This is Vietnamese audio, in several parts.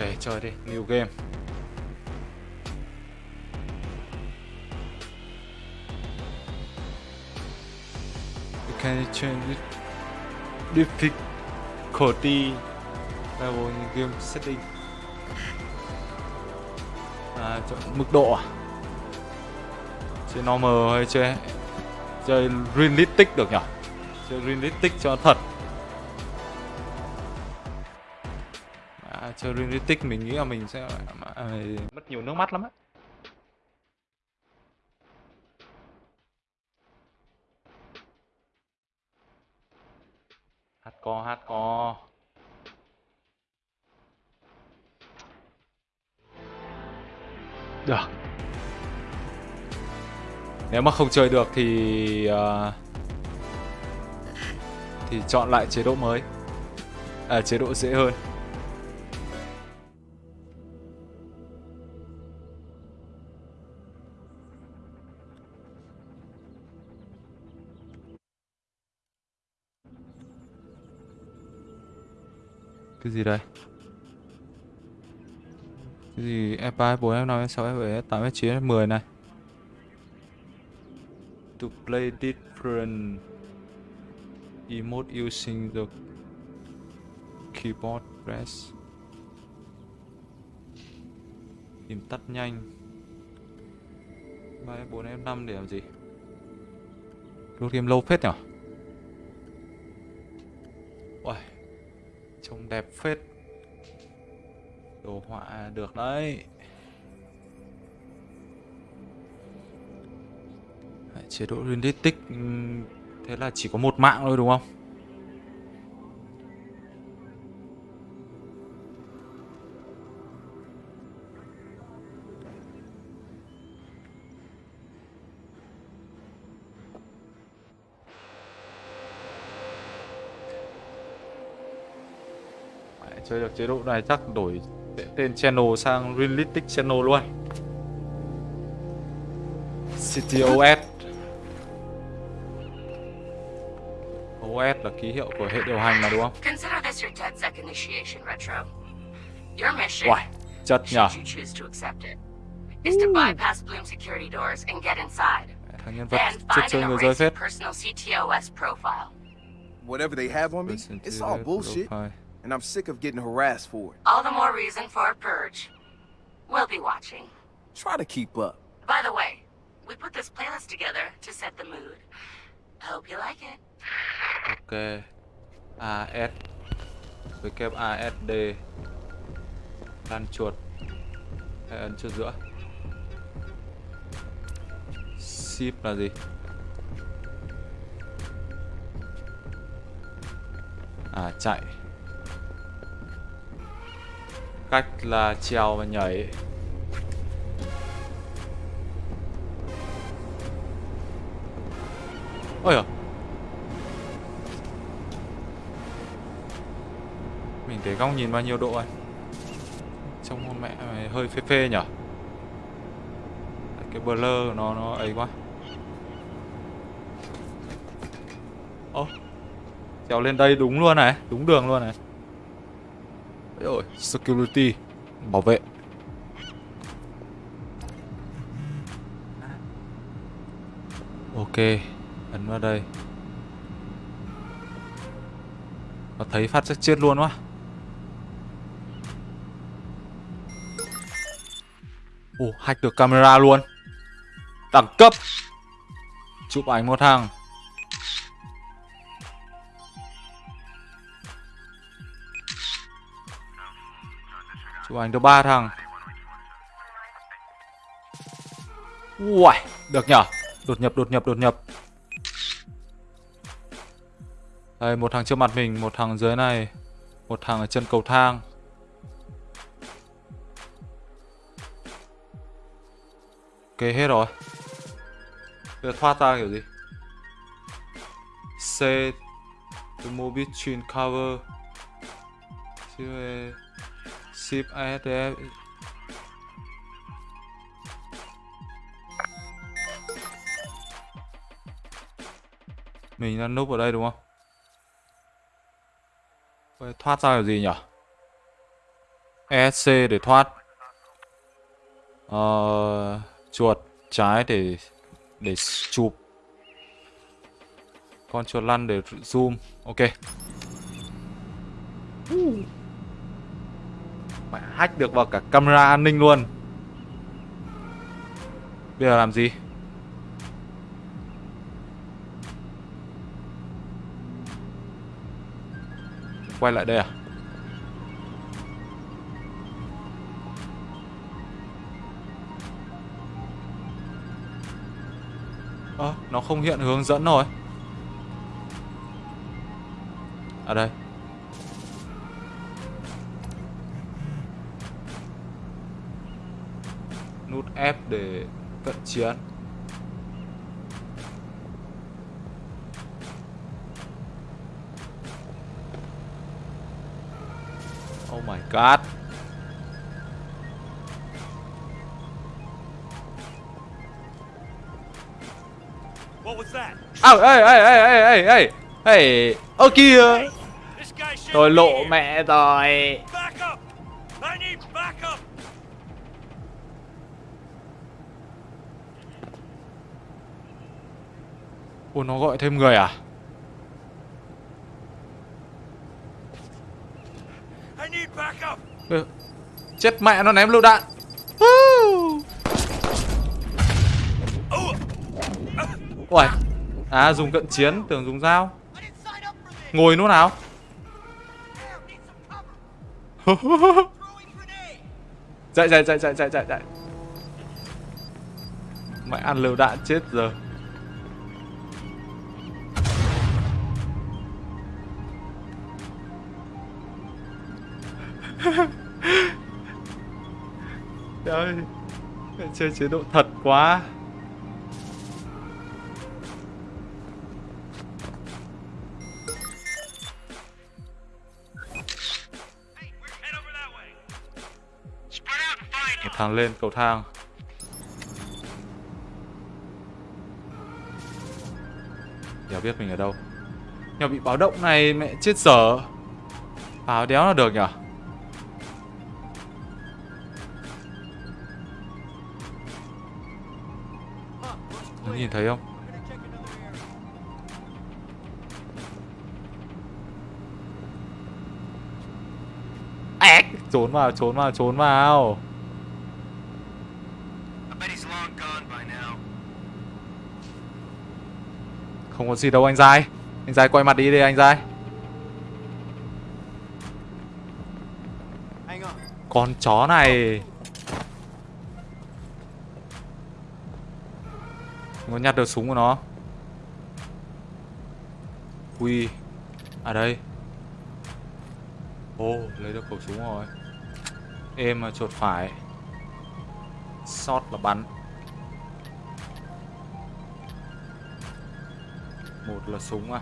Ok, chơi đi, new game. You can change it difficulty level in game setting. À, chọn mức độ à? Chơi normal hay chơi chơi realistic được nhỉ? Chơi realistic cho thật. Chơi realistic mình nghĩ là mình sẽ à, mất nhiều nước mắt lắm á. Hát co, hát co. Được. Nếu mà không chơi được thì uh, thì chọn lại chế độ mới. À, chế độ dễ hơn. Cái gì đây? Cái gì F3, F4, F5, F6, F7, F8, F9, F10 này To play different emote using the keyboard press Tìm tắt nhanh 3, F4, F5 để làm gì? lúc game lâu phết nhỉ? Trông đẹp phết Đồ họa được đấy Chế độ realistic Thế là chỉ có một mạng thôi, đúng không? Chơi được chế độ này chắc đổi tên channel sang realistic channel luôn CTOS OS là ký hiệu của hệ điều hành mà đúng không? Consider this your 10 second initiation retro. Your mission, Uầy, chất nhờ is to bypass Bloom security doors and get inside. Thằng nhân vật find chơi and người rơi phết profile. Whatever they have on me, it's all bullshit, and I'm sick of getting harassed for it. All the more reason for a purge. We'll be watching. Try to keep up. By the way, we put this playlist together to set the mood. Hope you like it. Ok AS WASD Lan chuột Hay ấn chuột giữa Ship là gì À chạy Cách là trèo và nhảy. Ôi à Mình để góc nhìn bao nhiêu độ anh? Trông con mẹ mày hơi phê phê nhở? Cái blur nó nó ấy quá. Ô Trèo lên đây đúng luôn này, Đúng đường luôn này rồi security Bảo vệ. Ok Ấn vào đây. Nó thấy phát chắc chết luôn quá. Ồ, hack được camera luôn. Đẳng cấp. Chụp ảnh một thằng. Chụp ảnh được ba thằng. Uầy, được nhở? Đột nhập, đột nhập, đột nhập. Đây, một thằng trước mặt mình, một thằng dưới này Một thằng ở chân cầu thang. Ok, hết rồi. Bây giờ thoát ra kiểu gì? C The mobile chain cover. Ship ASD Mình đang núp ở đây đúng không? Vậy thoát ra là gì nhỉ? ESC để thoát. Ờ, chuột trái để để chụp. Con chuột lăn để zoom. Ok mẹ hack được vào cả camera an ninh luôn. Bây giờ làm gì? Quay lại đây à? Ơ, à, nó không hiện hướng dẫn rồi. Ở đây. F để cận chiến Oh my god. What was that? Ê ê ê ê ê ê ê. Ê Ơ kìa. Tôi lộ mẹ rồi Ủa nó gọi thêm người à? Ừ. Chết mẹ nó ném lựu đạn. Ui À dùng cận chiến tưởng dùng dao. Ngồi lúc nào. Dậy dậy dậy dậy dậy dậy dậy mẹ ăn lựu đạn chết giờ Chơi chế độ thật quá. Một thằng lên, cầu thang. Đéo biết mình ở đâu. Nhỏ bị báo động này, mẹ chết dở. Báo đéo là được nhỉ nhìn thấy không? Trốn vào, trốn vào, trốn vào. Không có gì đâu anh dai Anh dai quay mặt đi đi anh dai Con chó này Không có nhặt được súng của nó. Ui À đây. Ô, lấy được khẩu súng rồi. Êm mà chuột phải. Shot là bắn. Một là súng à.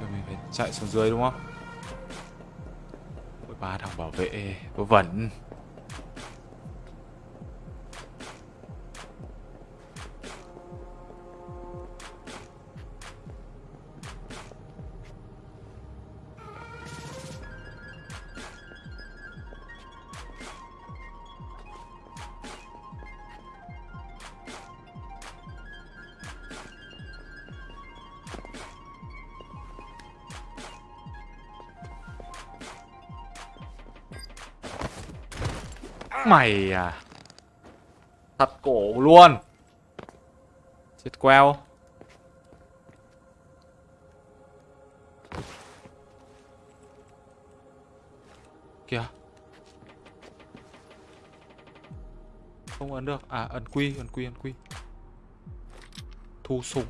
Rồi mình phải chạy xuống dưới đúng không? Ba thằng bảo vệ, vớ vẩn. Mày à? Thật cổ luôn. Chết queo. Kìa. Không ấn được. À ấn quy ấn quy ấn quy. Thu súng.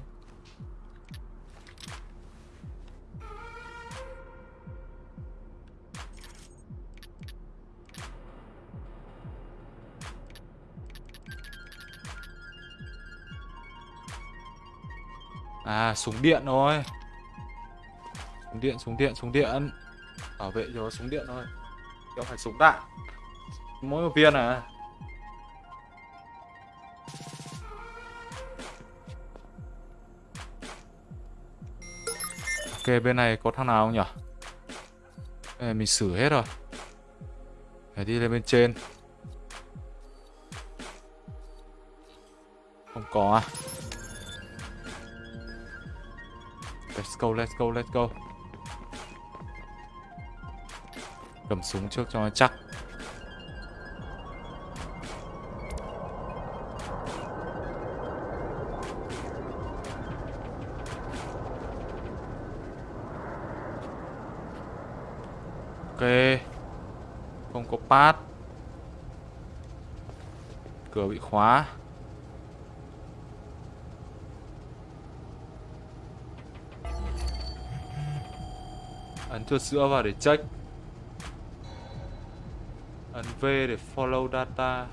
À súng điện thôi. Súng điện súng điện súng điện. Bảo vệ cho súng điện thôi. Không phải súng đạn. Mỗi một viên à. Ok bên này có thằng nào không nhỉ Ê, mình xử hết rồi. Phải đi lên bên trên. Không có à? Let's go, let's go, let's go. Cầm súng trước cho nó chắc. Ok. Không có pass. Cửa bị khóa. Cho sữa vào để check Ấn V để follow data.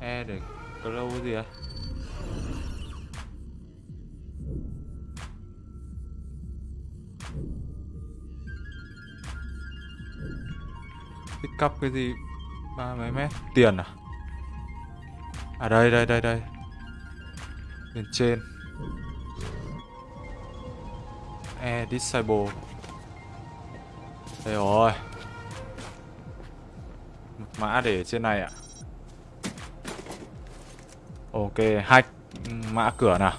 E để close cái gì à Pick up cái gì? Ba mấy mét. Tiền à? À đây đây đây đây. Bên trên. E disable. Đây rồi Một mã để trên này ạ. Ok hack mã cửa nào?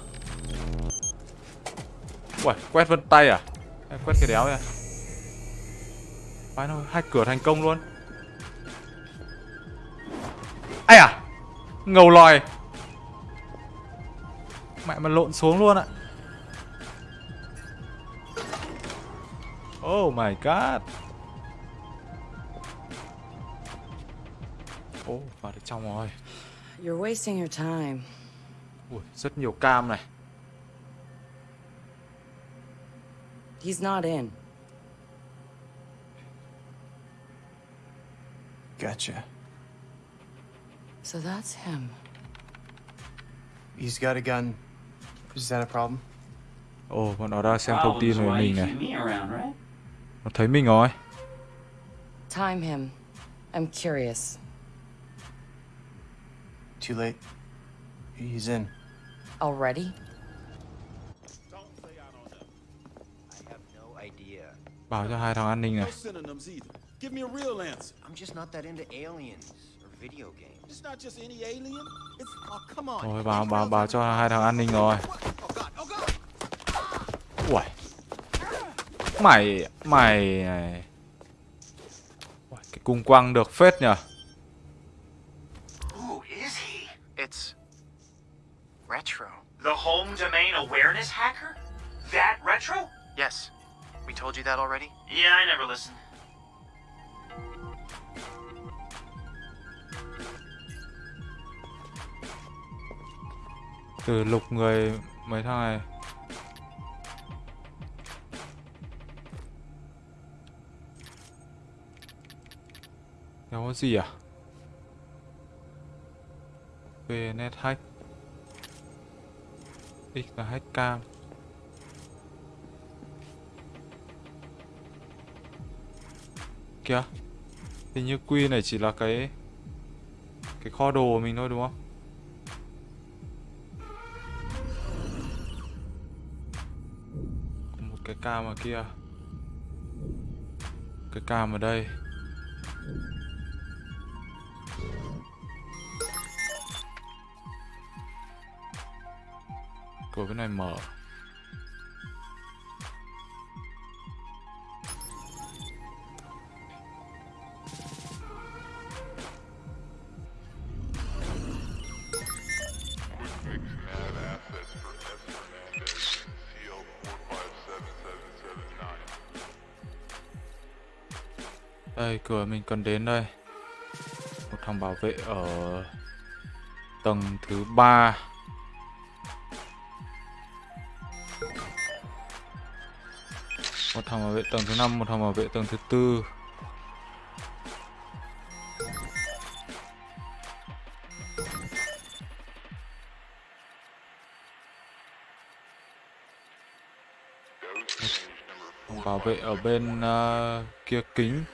Uầy, quét vân tay à? Hay Quét cái đéo này Phải thôi hack cửa thành công luôn. Ai à? Ngầu lòi Mẹ mà lộn xuống luôn ạ. Oh my god Ồ, vào được trong rồi You're wasting your time. Ui, rất nhiều cam này He's not in. Gotcha. So that's him. He's got a gun. Is that a problem? Ồ, bọn nó đang xem thông tin về mình này me around, right? Nó thấy mình rồi Time him. I'm curious. Too late. He's in. Already? I have no idea. Bảo cho hai thằng an ninh này. Give me a real answer. I'm just not that into aliens or video games. It's not just any alien. It's oh come on. Rồi bảo bảo bảo cho hai thằng an ninh rồi Oh god, oh god. Uầy Mày Mày này Cái cung quăng được phết nhờ Who is he? It's retro. The home domain awareness hacker? That retro? Yes. We told you that already? Yeah, I never listened. Từ lục người mấy thằng này Nó có gì à? Về net hack X là hack cam. Kìa. Hình như Quy này chỉ là cái Cái kho đồ của mình thôi đúng không? Một cái cam ở kia. Cái cam ở đây. Này mở. Đây, cửa mình cần đến đây. Một thằng bảo vệ ở tầng thứ ba. Một thằng bảo vệ tầng thứ năm, một thằng bảo vệ tầng thứ tư. Bảo vệ ở bên uh, kia kính.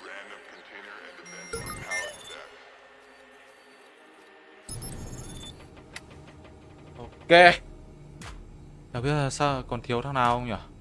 Ok. Chả biết là sao còn thiếu thằng nào không nhỉ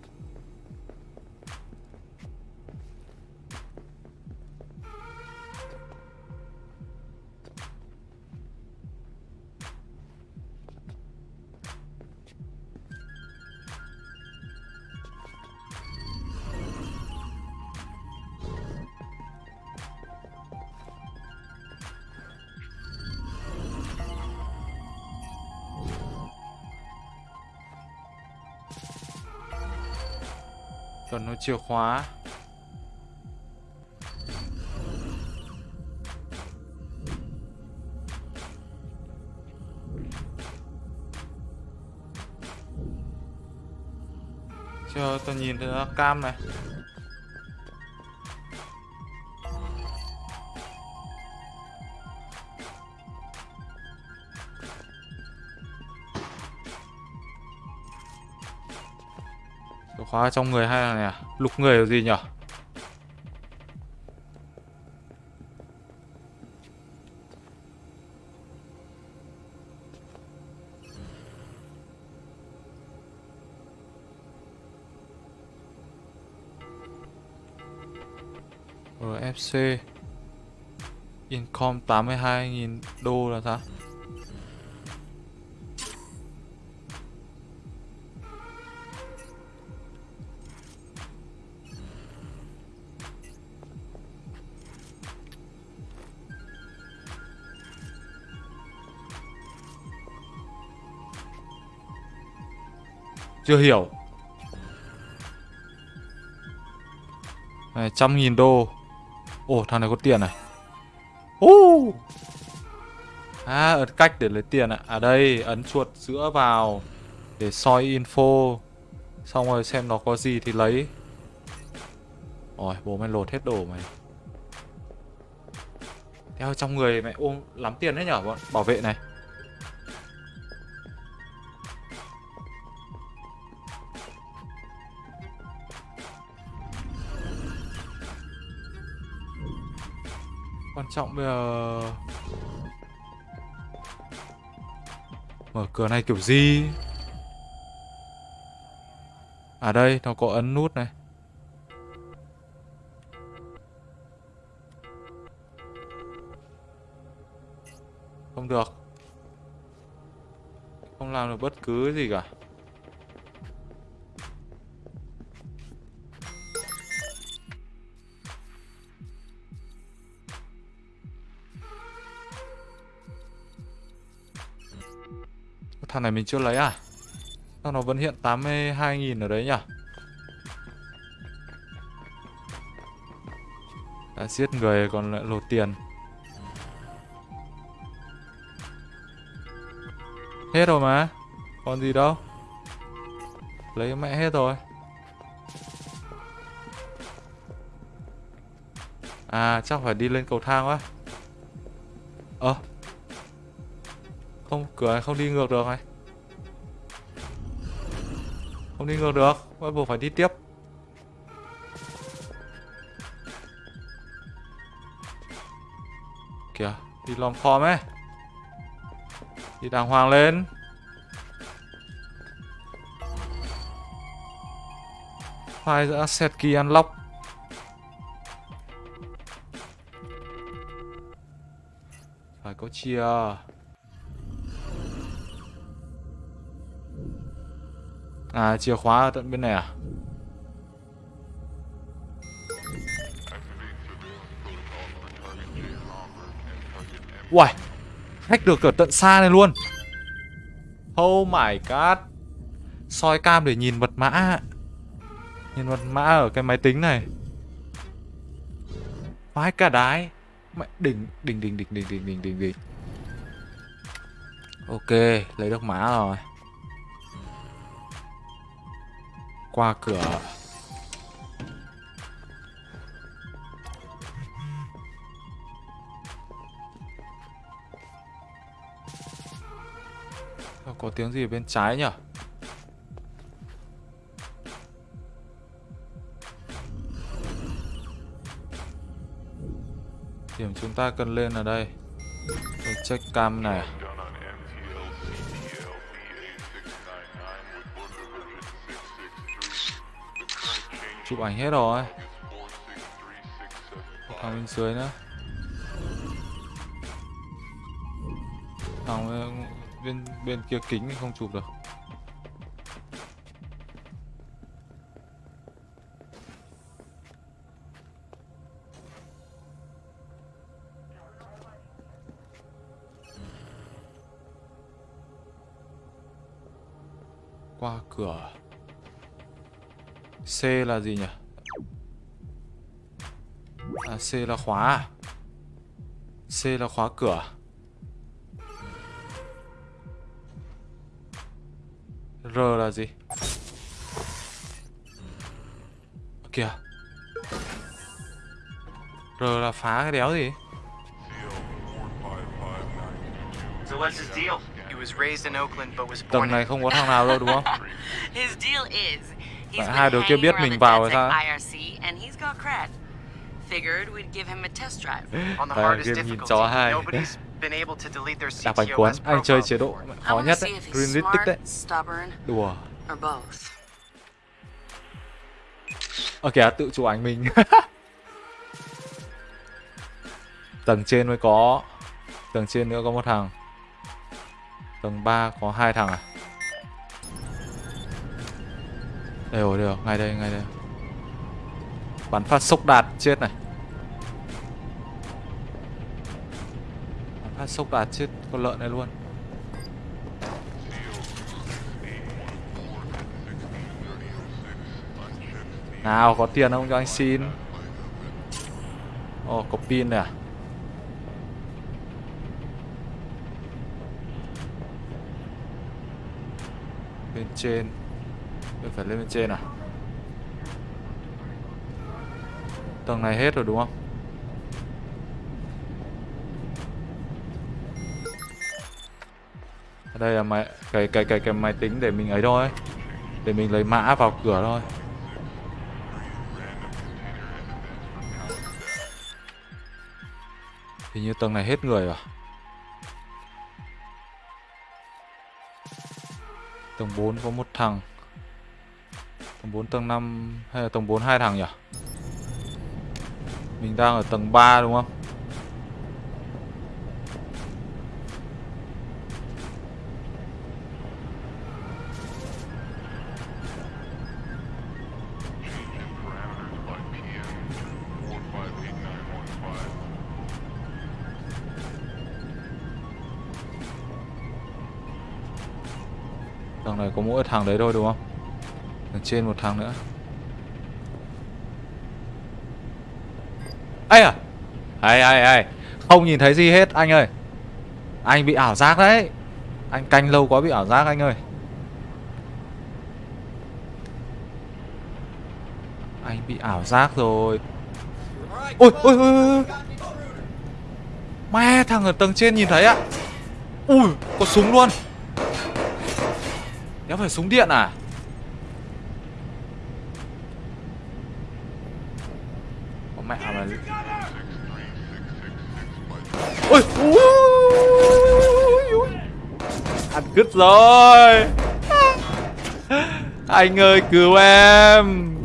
chìa khóa Chờ tao nhìn thấy cam này Chìa khóa trong người hay là này à? Lục người là gì nhỉ? RFC ờ, Income 82.000 đô là sao? Chưa hiểu. Này, trăm nghìn đô. Ồ, thằng này có tiền này. Ồ À, ấn cách để lấy tiền ạ. À đây, ấn chuột giữa vào Để soi info. Xong rồi xem nó có gì thì lấy. Ôi, bố mày lột hết đồ mày. Theo trong người mày ôm lắm tiền đấy nhở bọn? Bảo vệ này. Trọng bây giờ. Mở cửa này kiểu gì? À đây, nó có ấn nút này. Không được. Không làm được bất cứ gì cả. Thằng này mình chưa lấy à? Sao nó vẫn hiện 82.000 ở đấy nhỉ? Đã giết người còn lại lột tiền. Hết rồi mà. Còn gì đâu. Lấy mẹ hết rồi. À chắc phải đi lên cầu thang quá. Ơ. à, không, cửa này không đi ngược được này. Không đi ngược được Bắt buộc phải đi tiếp. Kìa, đi lòm khom ấy. Đi đàng hoàng lên. File giữa set key unlock Phải có chia À chìa khóa ở tận bên này à? Uầy Hack được ở tận xa này luôn. Oh my god. Soi cam để nhìn mật mã. Nhìn mật mã ở cái máy tính này. Vãi cả đái. Mẹ, đỉnh đỉnh đỉnh đỉnh đỉnh đỉnh đỉnh đỉnh đỉnh. Ok, lấy được mã rồi. Qua cửa. Có tiếng gì ở bên trái nhỉ? Điểm chúng ta cần lên ở đây. Tôi check cam này. Chụp ảnh hết rồi. Thằng bên dưới nữa. Thằng bên, bên kia kính không chụp được. Qua cửa. C là gì nhỉ? À, C là khóa à? C là khóa cửa R là gì? Kìa R là phá cái đéo gì? So what's his deal? He was raised in Oakland but was born Tầng này không có thằng nào đâu đúng không? His deal is Tại hai đứa kia biết mình vào rồi sao? Đây, game nhìn chó hai. Đạp bánh cuốn, anh chơi chế độ khó nhất đấy Green Mythic đấy. Đùa. Ờ kìa, à, tự chụp ảnh mình. Tầng trên mới có Tầng trên nữa có một thằng. Tầng 3 có hai thằng à? Đây rồi, đây rồi, ngay đây, ngay đây. Bắn phát sốc đạt chết này. Bắn phát sốc đạt chết con lợn này luôn. Nào, có tiền không cho anh xin? Ồ, có pin này à? Bên trên mình phải lên bên trên à? Tầng này hết rồi đúng không? Đây là máy, cái cái cái cái máy tính để mình ấy thôi. Để mình lấy mã vào cửa thôi. Hình như tầng này hết người rồi. Tầng 4 có một thằng. Tầng 4 tầng 5 hay là tầng 4 hai thằng nhỉ? Mình đang ở tầng 3 đúng không? Thằng này có mỗi thằng đấy thôi đúng không? Trên một thằng nữa. ai à Ai ai ai Không nhìn thấy gì hết, anh ơi. Anh bị ảo giác đấy. Anh canh lâu quá bị ảo giác, anh ơi. Anh bị ảo giác rồi. Ôi ôi ôi ôi Mẹ thằng ở tầng trên nhìn thấy ạ. Ui, có súng luôn. Đéo phải súng điện à? Cứt rồi Anh ơi cứu em.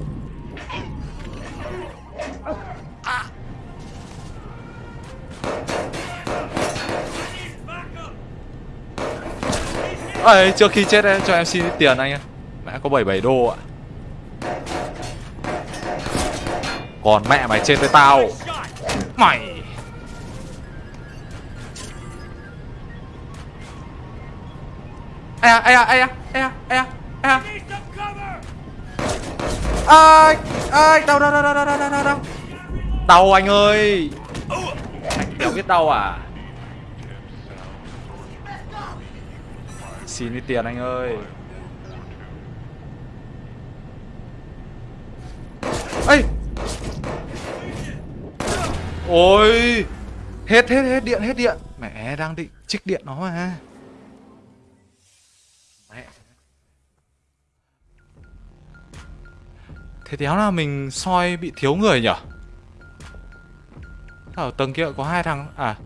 Ơi, trước khi chết em cho em xin ít tiền anh ạ. Mẹ có 77 đô ạ. Còn mẹ mày trên với tao. Mày. Ây da, ây da, ây da, ai da, ây da, ây da. Ây, ây, đau, đau, đau, đau, đau, đau, đau Đau anh ơi. Anh đéo biết đau à? Xin đi tiền anh ơi. Ây Ôi. Hết, hết, hết điện, hết điện. Mẹ đang định trích điện nó mà. ha Thế đéo nào mình soi bị thiếu người nhở Ở tầng kia có hai thằng À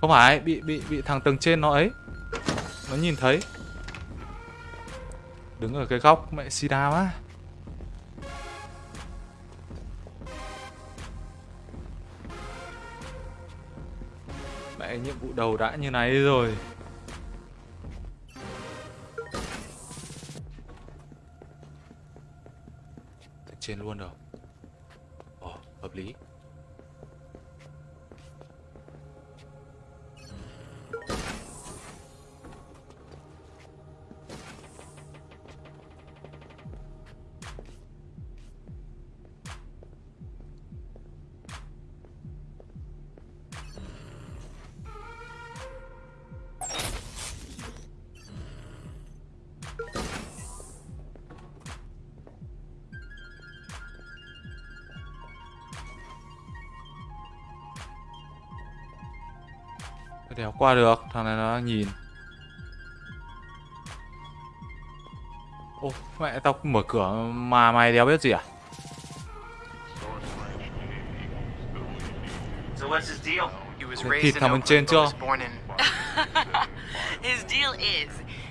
Không phải, bị bị bị thằng tầng trên nó ấy. Nó nhìn thấy. Đứng ở cái góc mẹ sida quá. Mẹ, nhiệm vụ đầu đã như này rồi. Trên luôn rồi. Ồ, hợp lý Phải đéo qua được Thằng này nó đang nhìn Ô mẹ tao mở cửa mà mày đéo biết gì à So what's his deal? He was Thịt raised in thằng bên trên chưa? was born in. His deal is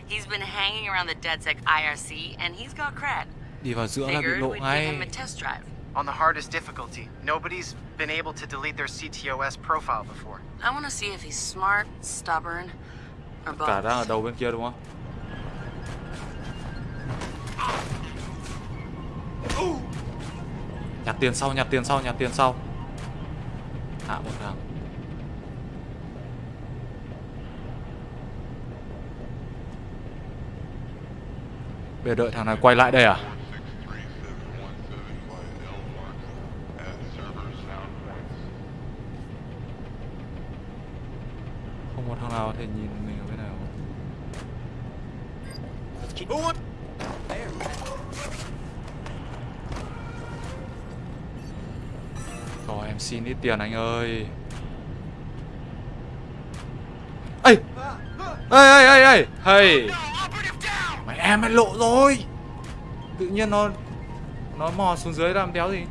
he's been hanging around the DedSec IRC and he's got cred. Đi vào giữa là bị lộ ngay. On the hardest difficulty. Nobody's been able to delete their CTOS profile before. I want to see if he's smart, stubborn, or both. Cả đang ở đầu bên kia đúng không Nhặt tiền sau, nhặt tiền sau, nhặt tiền sau Hạ một thằng Bây giờ đợi thằng này quay lại đây à tiền anh ơi. Ê! Ê ê ê ê! Hey! Mày em mày lộ rồi. Tự nhiên nó Nó mò xuống dưới làm đéo gì?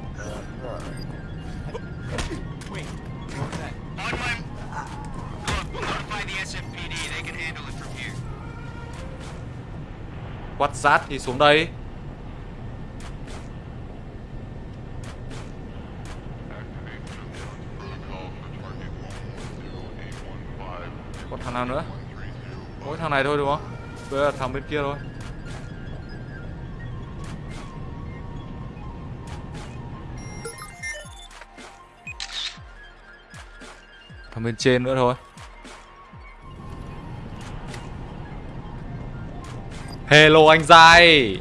Quát sát thì xuống đây Còn thằng nào nữa? Mỗi thằng này thôi, đúng không? Bây giờ thằng bên kia thôi. Thằng bên trên nữa thôi. Hello, anh dai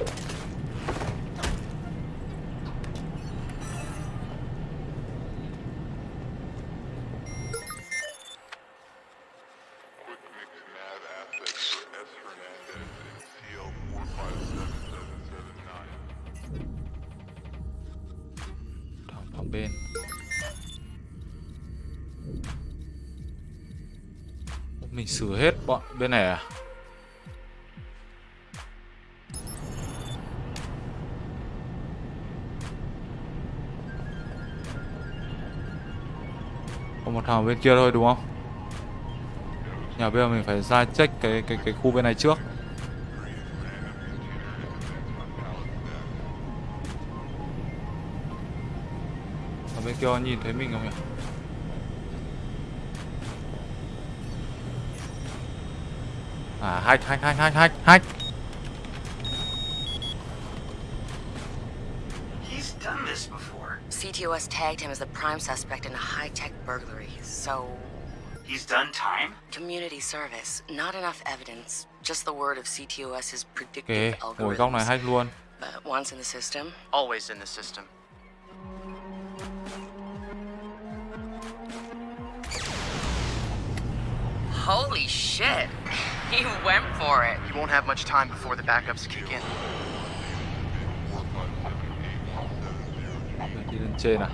bên này à Có một thằng bên kia thôi, đúng không? Nhà bây giờ mình phải ra check cái cái cái khu bên này trước. Ở bên kia nhìn thấy mình không nhỉ? À hack hack hack hack hack hack. He's done this before. CTOS tagged him as the prime suspect in a high-tech burglary, so He's done time? community service. Not enough evidence, just the word of CTOS's predictive Ok, ngồi góc này algorithms. hack luôn. But once in the system, Always in the system. holy shit, he went for it. You won't have much time before the backups kick in. Mình đi lên trên à?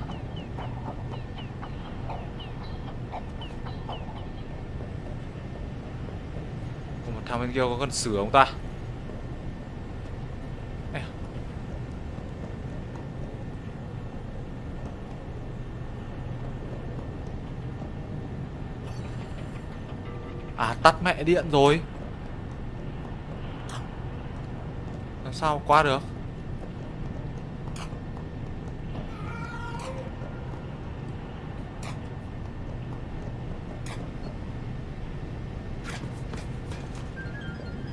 Còn một thằng bên kia có cần sửa không ta? Tắt mẹ điện rồi. Làm sao qua được?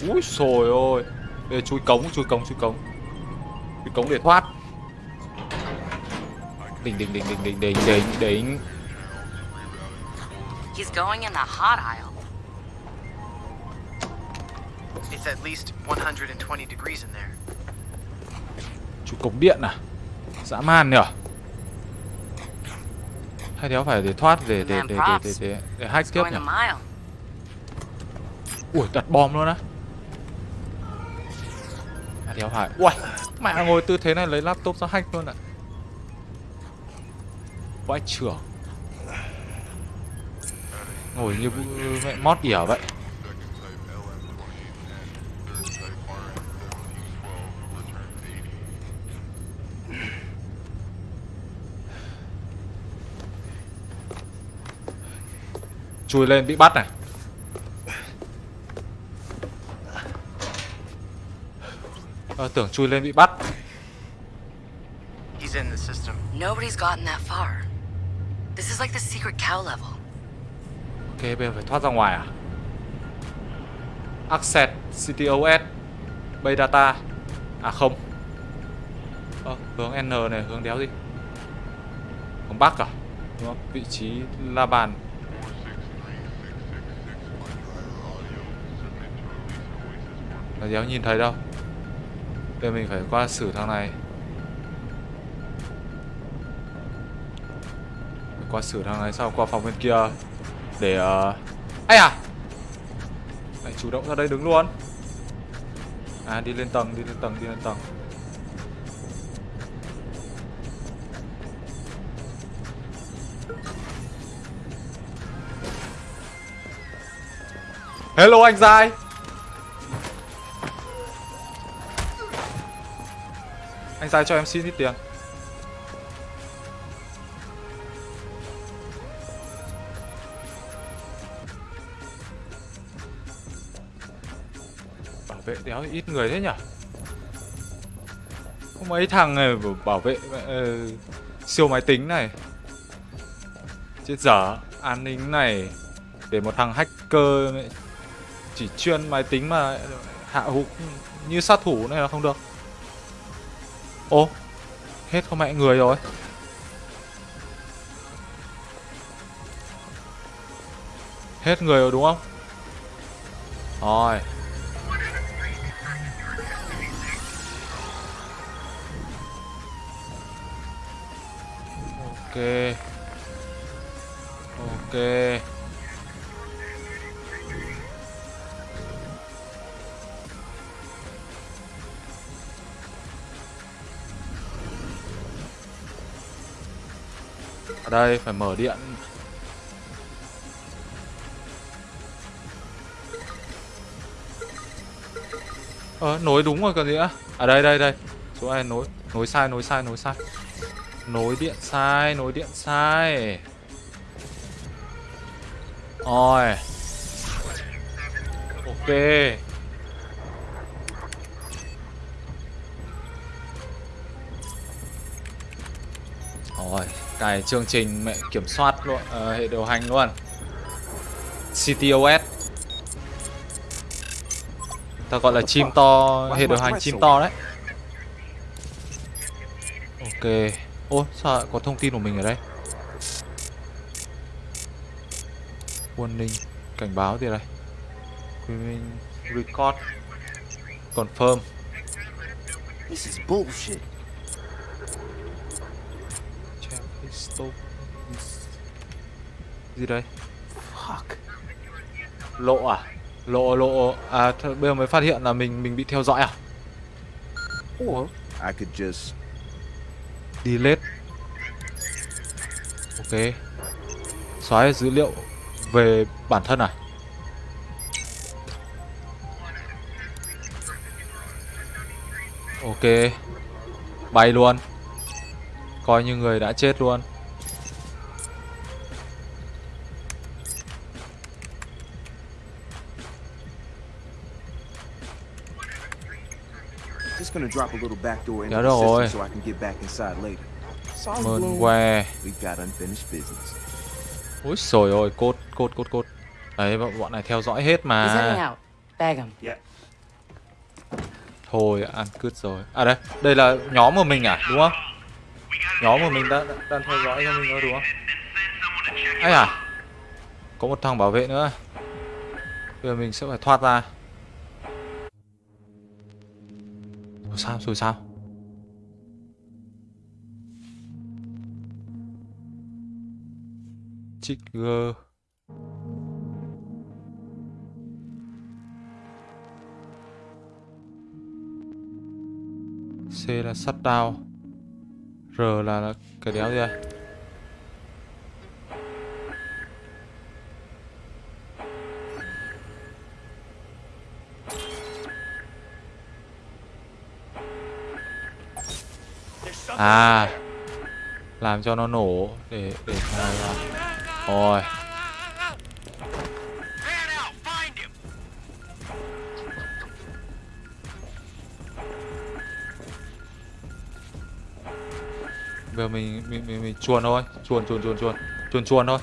Úi xồi ôi Để chui cống, chui cống, chui cống. Chui cống để thoát. Đỉnh, đỉnh, đỉnh, đỉnh, đỉnh, đỉnh, đỉnh, đỉnh. He's going in the hot aisle. It's at least 120 degrees in there. Chui cống điện à? Dã man nhở? Hay đéo phải để thoát để để để để để, để, để hack tiếp nhỉ. Ui đặt bom luôn á. À đéo phải. Ui Mẹ ngồi tư thế này lấy laptop ra hack luôn ạ. Vãi trưởng Ngồi như mẹ mót ỉa vậy Chui lên bị bắt này Ờ, tưởng chui lên bị bắt He's in the system. Nobody's gotten that far. This is like the secret cow level. Ok, bây giờ phải thoát ra ngoài à? Access CTOS Bay data À không Ờ, hướng N này, hướng đéo gì Hướng Bắc à? Đúng không? Vị trí la bàn Nó đéo nhìn thấy đâu. Bây giờ mình phải qua xử thằng này. Phải qua xử thằng này sau qua phòng bên kia. Để uh... Ây à Lại chủ động ra đây đứng luôn. À đi lên tầng, đi lên tầng, đi lên tầng. Hello anh Giai! Anh ra cho em xin ít tiền. Bảo vệ đéo ít người thế nhỉ? Có mấy thằng này bảo vệ uh, siêu máy tính này. Chết dở An ninh này. Để một thằng hacker chỉ chuyên máy tính mà hạ hụt như sát thủ này là không được. Ô Hết con mẹ người rồi. Hết người rồi đúng không? Rồi. Ok. Ok. Ở đây phải mở điện. Ờ nối đúng rồi còn gì nữa? À đây đây đây. Chỗ này nối Nối sai nối sai nối sai. Nối điện sai, nối điện sai. Rồi. Ok. Cài chương trình mẹ kiểm soát luôn uh, Hệ điều hành luôn. CTOS Ta gọi là chim to Hệ điều hành chim to đấy. Ok. Ô sao lại có thông tin của mình ở đây? Warning Cảnh báo gì đây. Record Confirm. This is bullshit. Stop. Gì đây? Fuck. Lộ à? Lộ lộ à th- bây giờ mới phát hiện là mình mình bị theo dõi à? Or I could just Delete. Ok. Xóa dữ liệu về bản thân à? Ok. Bay luôn. Coi như người đã chết luôn. Gonna drop a little backdoor into Dạ the system so I can get back inside later. Mơn que. We've got unfinished business. Úi xồi ôi, cốt, cốt, cốt, cốt. Đấy, bọn này theo dõi hết mà. out. Bag him. Yeah. Thôi, ăn cứt rồi. À đây, đây là nhóm của mình à, đúng không? Nhóm của mình đã, đã đang theo dõi cho mình rồi đúng không? ấy à? Có một thằng bảo vệ nữa. Bây giờ mình sẽ phải thoát ra. Rồi sao, rồi sao? Trigger ờ, C là shutdown R là, là cái đéo gì đây À Làm cho nó nổ Để để ra Rồi. Man! Bây giờ mình mình mình, mình chuồn thôi. Chuồn chuồn chuồn chuồn. Chuồn chuồn thôi.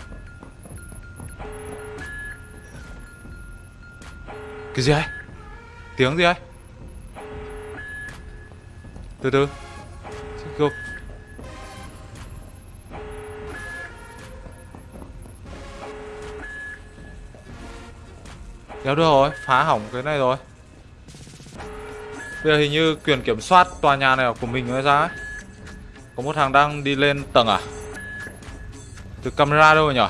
Cái gì ấy? Tiếng gì ấy? Từ từ. Kéo được rồi, phá hỏng cái này rồi. Bây giờ hình như quyền kiểm soát tòa nhà này của mình hay ra ấy. Có một thằng đang đi lên tầng à? Từ camera đâu rồi nhở?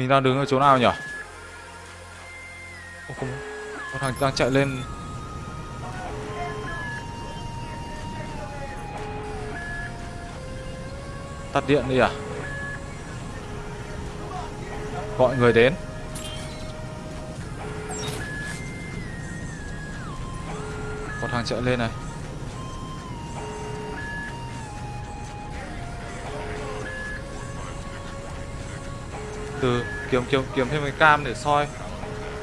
Mình đang đứng ở chỗ nào nhỉ? Ô, không. Có thằng đang chạy lên Tắt điện đi à? Gọi người đến Có thằng chạy lên này từ kiếm kiếm kiếm thêm cái cam để soi.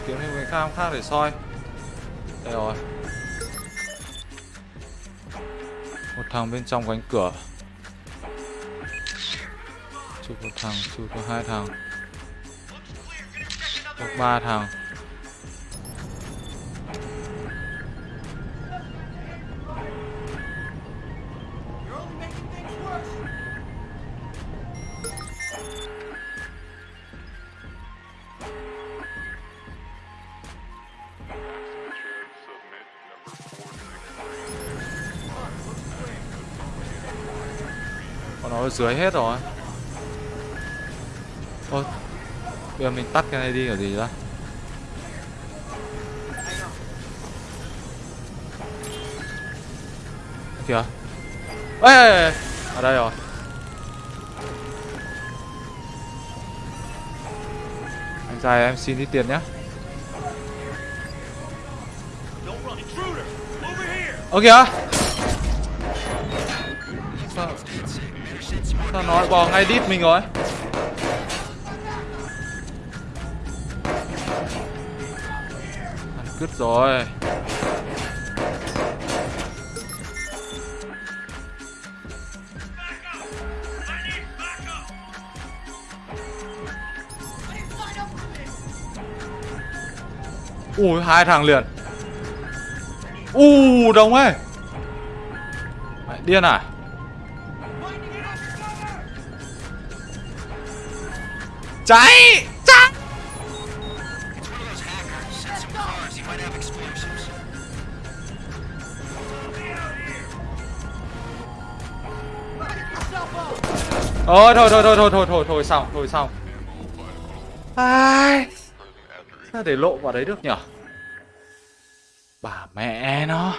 Kiếm thêm cái cam khác để soi. Đây rồi. Một thằng bên trong cánh cửa. Chụp một thằng, chụp có hai thằng. Có ba thằng. Dưới hết rồi. Thôi Bây giờ mình tắt cái này đi kiểu gì ra Kìa. Ê, ê, ê Ở đây rồi. Anh trai em xin ít tiền nhé. ok Ơ kìa. Sao nó bò ngay đít mình rồi? Ăn cứt rồi. Ui, hai thằng liền. U, đông ấy. Mày điên à? Might have explosives. Thôi thôi thôi thôi thôi thôi thôi thôi xong thôi xong. Ai? Sao để lộ vào đấy được nhở? Bà mẹ nó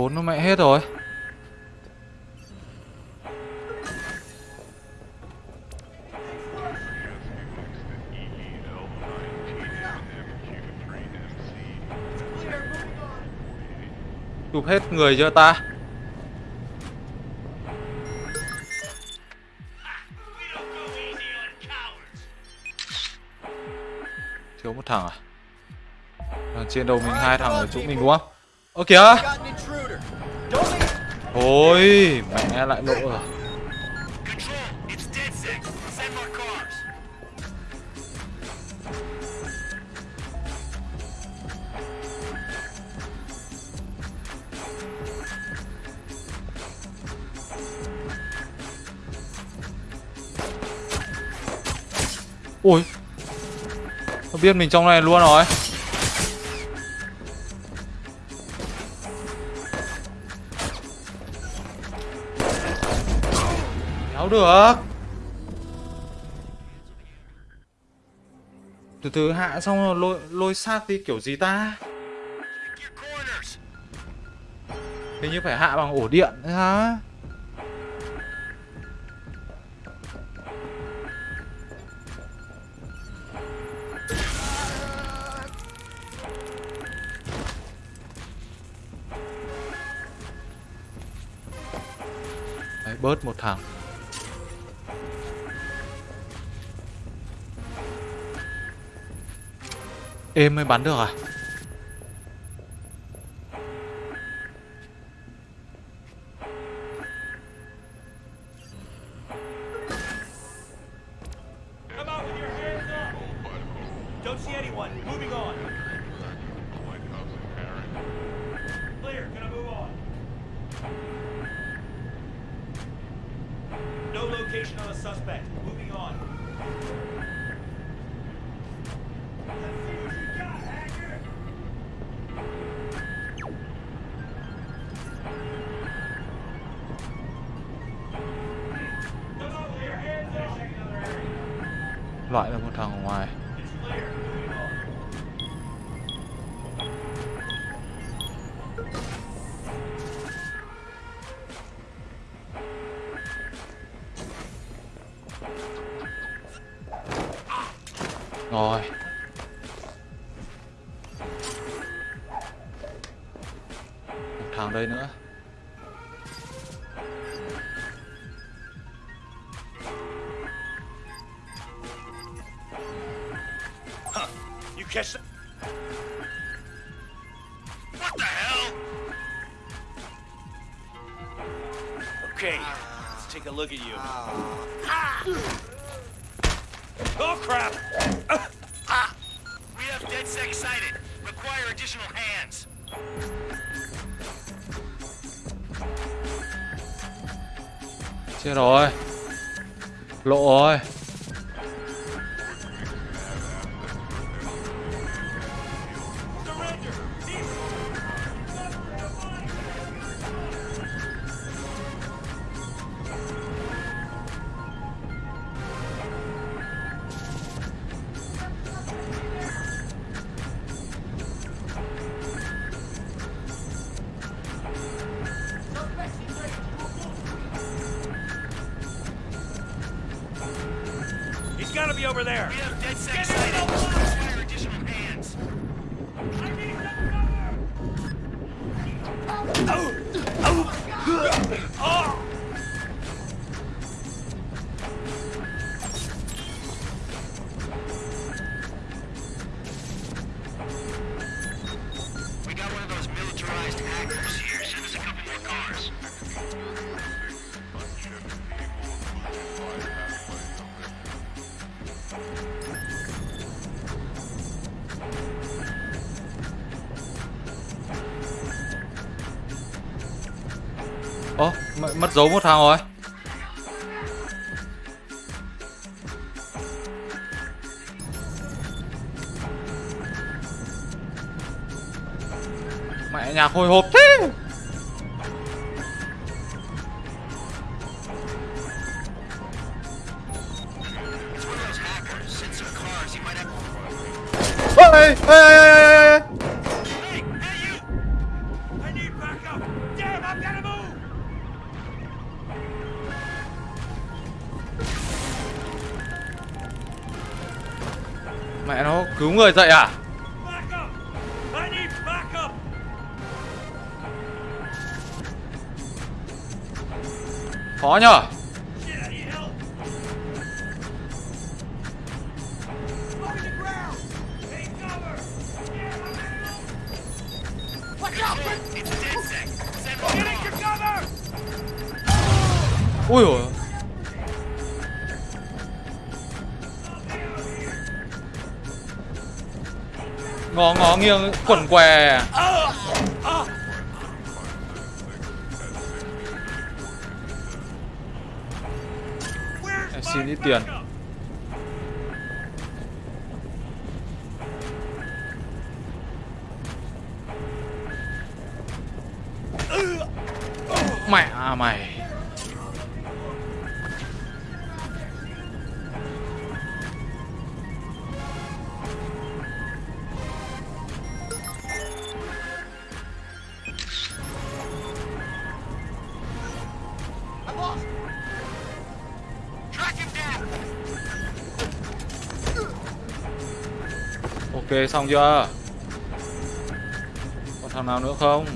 trốn nó mẹ hết rồi. Chụp hết người chưa ta. Thiếu một thằng à? Trên đầu mình hai thằng ở chỗ mình đúng không? Ơ kìa! Ôi, mẹ lại lộ rồi. Ôi Nó biết mình trong này luôn rồi được. Từ từ hạ xong rồi lôi, lôi sát đi kiểu gì ta? Hình như phải hạ bằng ổ điện đấy hả? Bớt một thằng. em mới bắn được à? loại là một thằng ngoài. Yeah. mất dấu một thằng rồi. Mẹ nhà hồi hộp thế. Yeah. xin ít tiền. Ok xong chưa? Còn thằng nào nữa không?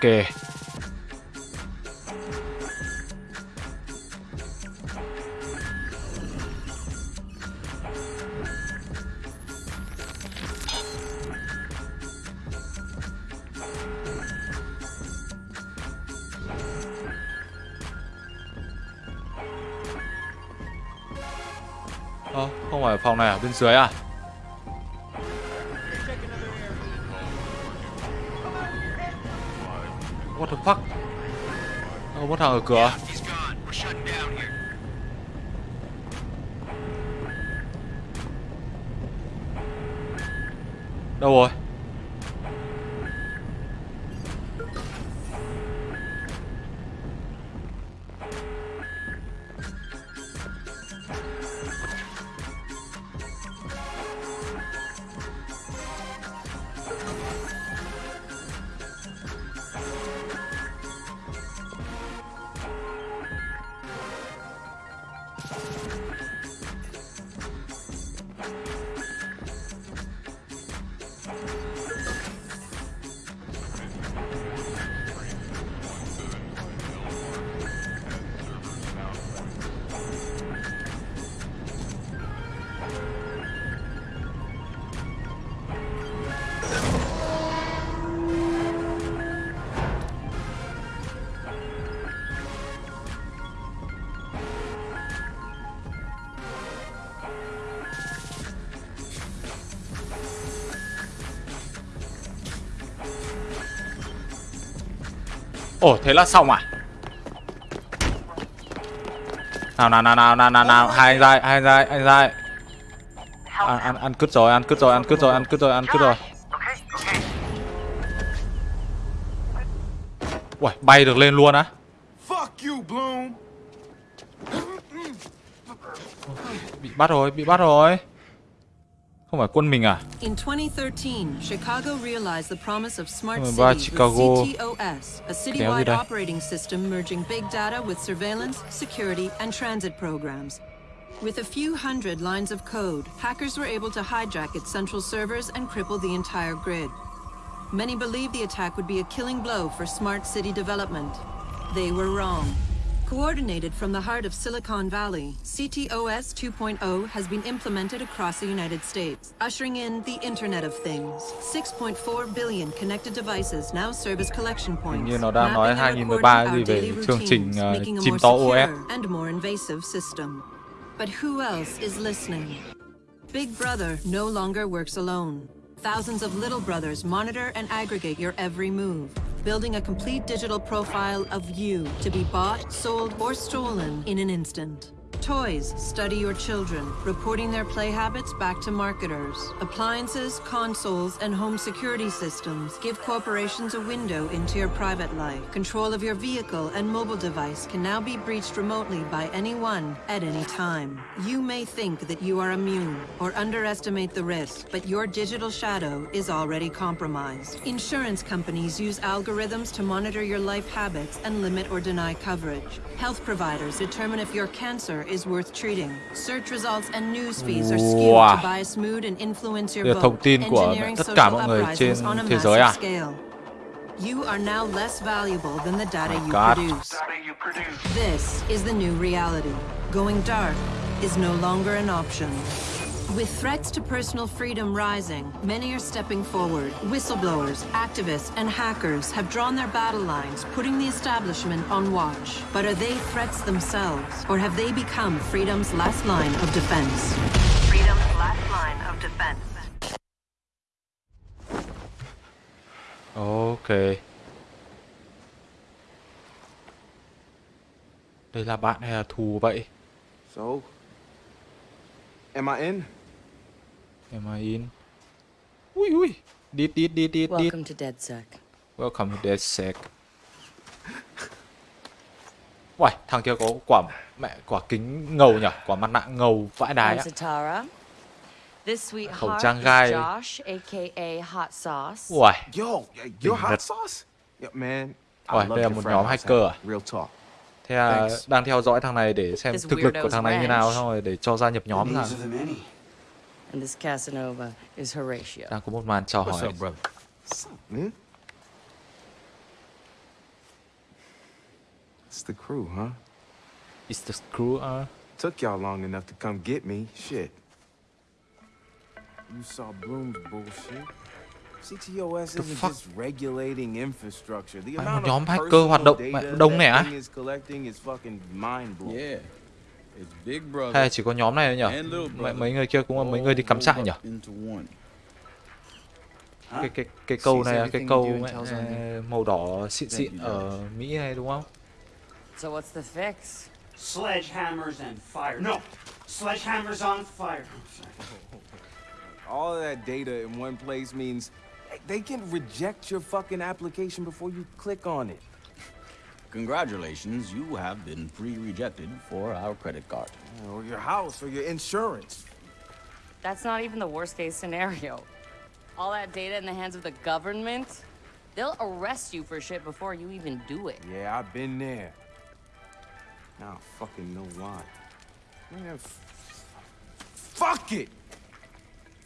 Ok Ơ, không phải phòng này à bên dưới à? Fuck? Ờ, Đâu có thằng ở cửa. Đâu rồi? Ồ, thế là xong à? Nào nào nào nào nào nào nào, hai anh dai, hai anh dai, anh dai. Ăn ăn ăn cứt rồi, ăn cứt rồi, ăn cứt rồi, ăn cứt rồi, ăn cứt rồi. Uầy, bay được lên luôn á. Bị bắt rồi, bị bắt rồi. Không phải quân mình à? In 2013, Chicago realized the promise of smart cities Chicago. with CTOS, a citywide operating system merging big data with surveillance, security, and transit programs. With a few hundred lines of code, hackers were able to hijack its central servers and cripple the entire grid. Many believed the attack would be a killing blow for smart city development. They were wrong. Coordinated from the heart of Silicon Valley, CTOS 2.0 has been implemented across the United States, ushering in the Internet of Things. 6.4 billion connected devices now serve as collection points, như nó đang nói mapping and 2013 recording gì về chương trình, routines, ờ, making a chim to OS. and more invasive system. But who else is listening? Big Brother no longer works alone. Thousands of little brothers monitor and aggregate your every move, building a complete digital profile of you to be bought, sold, or stolen in an instant. Toys study your children, reporting their play habits back to marketers. Appliances, consoles, and home security systems give corporations a window into your private life. Control of your vehicle and mobile device can now be breached remotely by anyone at any time. You may think that you are immune or underestimate the risk, but your digital shadow is already compromised. Insurance companies use algorithms to monitor your life habits and limit or deny coverage. Health providers determine if your cancer is worth treating. Search results and news feeds are skewed Wow. to bias mood and influence your Đây là vote, thông tin của engineering tất cả social mọi người trên uprisings on a thế giới à? massive scale. You are now less valuable than the data oh you God. produce. This is the new reality. Going dark is no longer an option. With threats to personal freedom rising, many are stepping forward. Whistleblowers, activists, and hackers have drawn their battle lines, putting the establishment on watch. But are they threats themselves, or have they become freedom's last line of defense? Freedom's last line of defense. Ok. Đây là bạn hay là thù vậy? So, am I in? Am I in? Ui ui. Đít đít đít đít đít. Welcome to DedSec. Welcome to DedSec. Uầy, thằng kia có quả mẹ quả kính ngầu nhỉ? Quả mặt nạ ngầu vãi đái á. Khẩu sweetheart trang gai. Josh, aka Hot Sauce. Uầy, Yo, you're hot sauce? Yeah, man. Love đây là một nhóm hacker à? Real talk. thế Thanks. đang theo dõi thằng này để xem thực lực của thằng này như nào xong rồi để cho gia nhập nhóm ra. And this Casanova is Horatio. Đang có một màn chào What's hỏi. up, brother? What's up, man? It's the crew, huh? It's the crew, huh? Took y'all long enough to come get me. Shit. You saw Bloom's bullshit. CTOS isn't fuck? just regulating infrastructure. The Phải amount một nhóm of hacker personal data mẹ that thing is collecting is fucking mind-blowing. Yeah. It's Big Brother. Hay là chỉ có nhóm này thôi nhỉ? Mấy, mấy người kia cũng là mấy người đi cắm all trại nhỉ? Cái cái cái câu này là cái câu mẹ, ờ, màu đỏ xịn xịn ở Mỹ này đúng không? So what's the fix? Sledgehammers and fire. No, sledgehammers on fire. All of that data in one place means they can reject your fucking application before you click on it. Congratulations, you have been pre-rejected for our credit card. Or your house, or your insurance. That's not even the worst case scenario. All that data in the hands of the government, they'll arrest you for shit before you even do it. Yeah, I've been there. Now I fucking know why. Man, f- fuck it!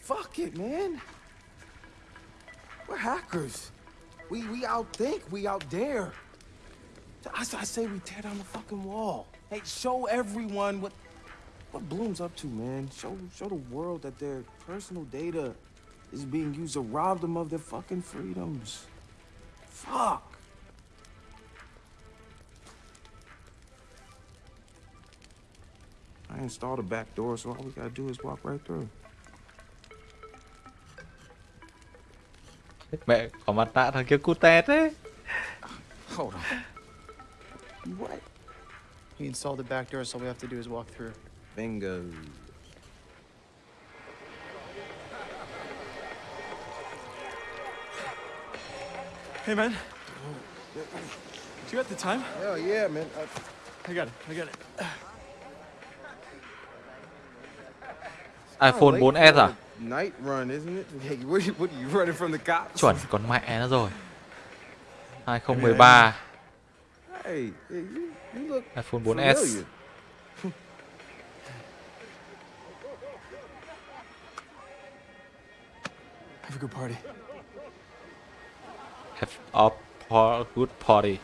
Fuck it, man! We're hackers. We we outthink, we out dare. I, I say we tear down the fucking wall. Hey, show everyone what what Bloom's up to, man. Show show the world that their personal data is being used to rob them of their fucking freedoms. Fuck. I installed a back door, so all we gotta do is walk right through. Mẹ có mặt nạ thằng kia cút tét đấy. Hold on. You what? He installed the back door, so all we have to do is walk through. Bingo. Hey, man. Do you have the time? Oh, yeah, man. Uh, I got it. I got it. iPhone late 4S for à? a Night run, isn't it? Hey, what, are you- what are you running from the cops? Chuẩn con mẹ nó rồi. 2013 iPhone 4S. familiar. Have a good party. Have a par- good party.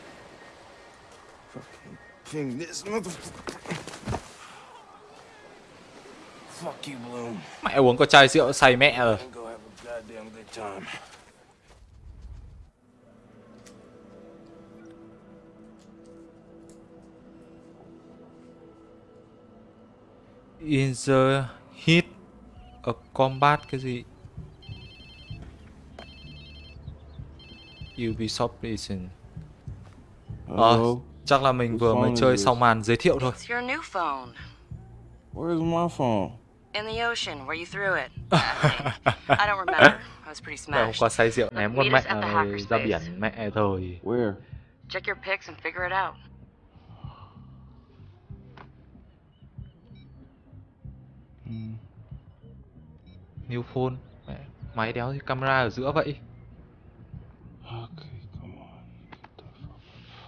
Fucking ping this motherfucker. Fuck you, Bloom. Mẹ uống có chai rượu say mẹ rồi. In the heat of combat cái gì? Ubisoft Edition. Ờ, chắc là mình vừa mới chơi xong màn giới thiệu thôi. It's your new phone. Where's my phone? In the ocean, where you threw it. I don't remember. I was pretty Mẹ hôm smashed. qua say rượu ném con mẹ ra biển mẹ rồi. Where? Check your pics and figure it out. New phone. Mẹ, máy đéo thì camera ở giữa vậy. Okay, come on.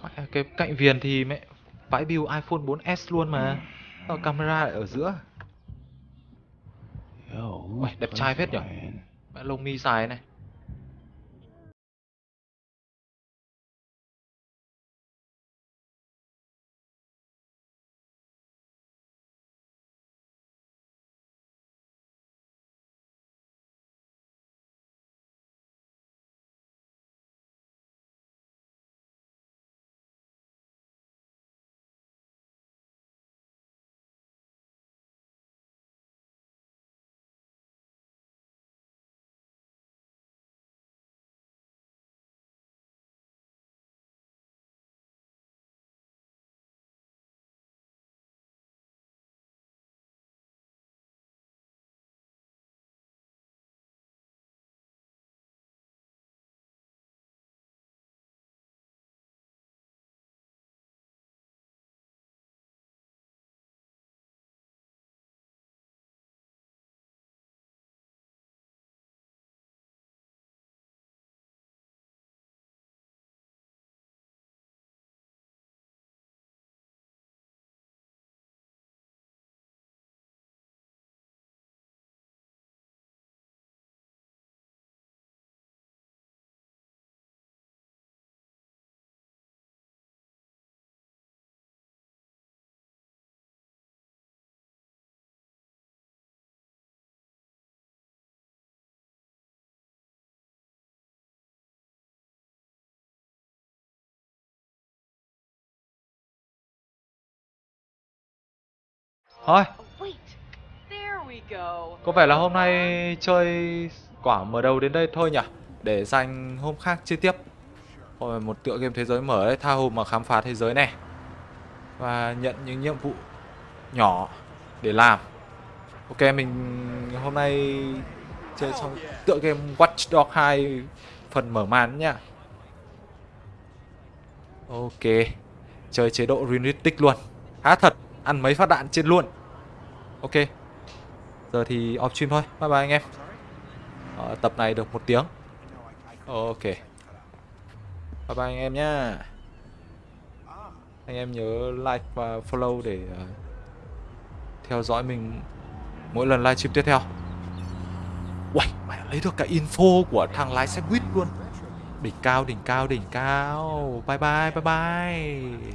Mẹ, cái cạnh viền thì mẹ vãi build iPhone 4S luôn mà. Sao camera lại ở giữa? Uầy, đẹp trai phết nhỉ? Mẹ lông mi dài này. Thôi, có vẻ là hôm nay chơi quả mở đầu đến đây thôi nhỉ? Để dành hôm khác chơi tiếp. Rồi một tựa game thế giới mở đấy Tha hồ mà khám phá thế giới này. Và nhận những nhiệm vụ nhỏ để làm. Ok mình hôm nay chơi trong tựa game Watch Dogs 2 phần mở màn nhá. Ok. Chơi chế độ realistic luôn. Há thật Ăn mấy phát đạn trên luôn. Ok. Giờ thì off stream thôi. Bye bye anh em. Ờ, Tập này được một tiếng. Ok. Bye bye anh em nhá. Anh em nhớ like và follow để ờ, Theo dõi mình Mỗi lần livestream tiếp theo. Uầy, mày lấy được cả info của thằng lái xe buýt luôn. Đỉnh cao, đỉnh cao, đỉnh cao. Bye bye, bye bye.